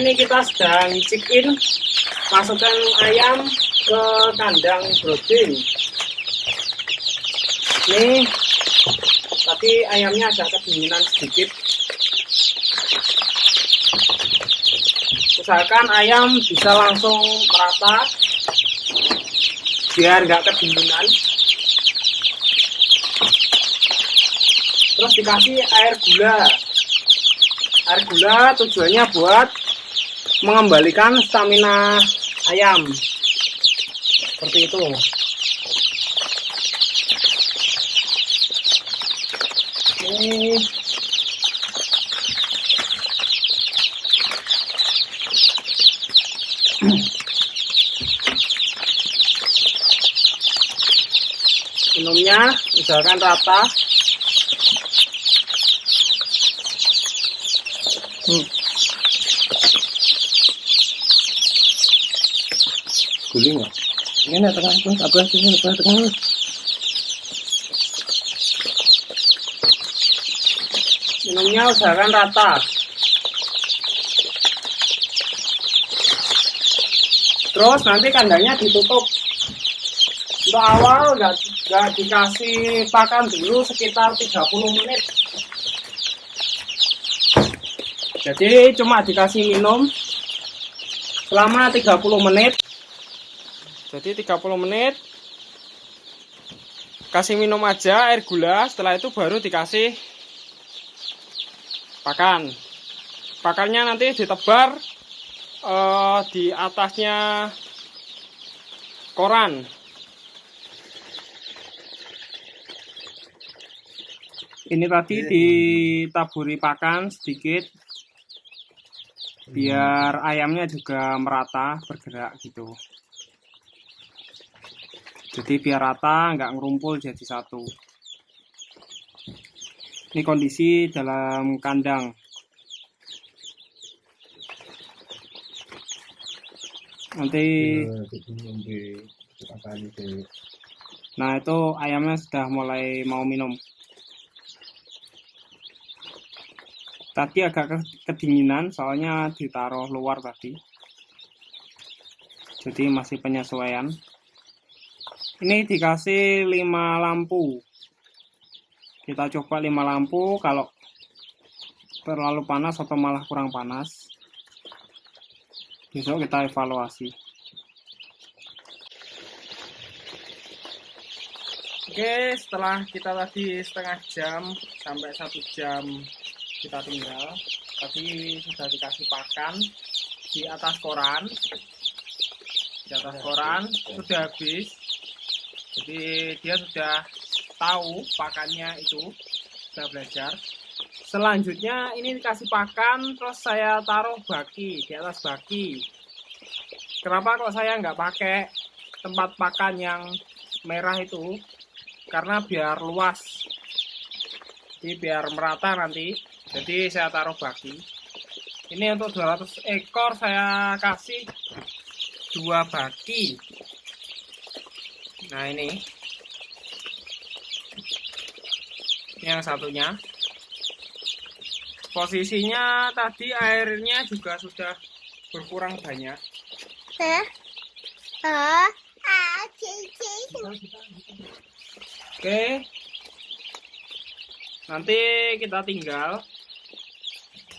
ini kita sedang check masukkan ayam ke kandang brooding ini tadi ayamnya agak kedinginan sedikit. Usahakan ayam bisa langsung merata biar nggak kedinginan. Terus dikasih air gula. Air gula tujuannya buat mengembalikan stamina ayam. Seperti itu. Ini. Minumnya misalkan rata. Hmm. Guling ya? Ini tengah pun, apa sini, apa tengah. minumnya usahakan rata. Terus nanti kandangnya ditutup. Untuk awal nggak nggak dikasih pakan dulu sekitar 30 menit. Jadi cuma dikasih minum selama 30 menit jadi 30 menit. Kasih minum aja air gula. Setelah itu baru dikasih pakan. Pakannya nanti ditebar eh, di atasnya koran. Ini tadi ditaburi pakan sedikit biar ayamnya juga merata bergerak gitu jadi biar rata nggak ngerumpul jadi satu. Ini kondisi dalam kandang. Nanti nah itu ayamnya sudah mulai mau minum. Tadi agak ke- kedinginan soalnya ditaruh luar tadi. Jadi masih penyesuaian ini dikasih 5 lampu. Kita coba 5 lampu kalau terlalu panas atau malah kurang panas besok kita evaluasi. Oke, setelah kita tadi setengah jam sampai satu jam kita tinggal, tadi sudah dikasih pakan di atas koran, di atas koran sudah habis, jadi dia sudah tahu pakannya itu sudah belajar. Selanjutnya ini dikasih pakan, terus saya taruh baki di atas baki. Kenapa kok saya nggak pakai tempat pakan yang merah itu? Karena biar luas, jadi biar merata nanti. Jadi saya taruh baki. Ini untuk 200 ekor saya kasih dua baki. Nah ini, ini yang satunya. Posisinya tadi airnya juga sudah berkurang banyak. Hah? Ah. Oke. Nanti kita tinggal.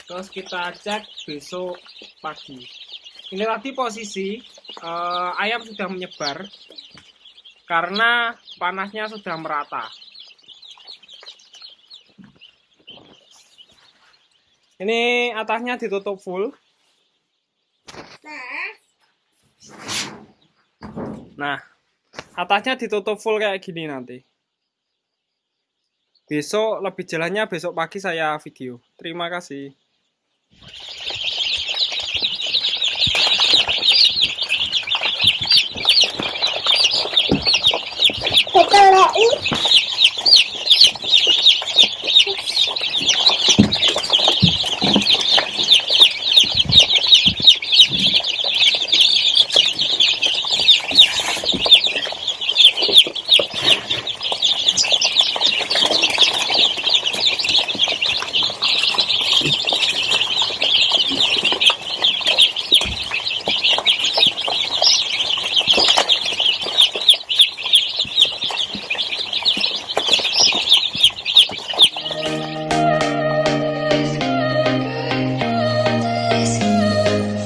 Terus kita cek besok pagi. Ini tadi posisi eh, ayam sudah menyebar karena panasnya sudah merata. Ini atasnya ditutup full. Nah, atasnya ditutup full kayak gini nanti. Besok lebih jelasnya besok pagi saya video. Terima kasih.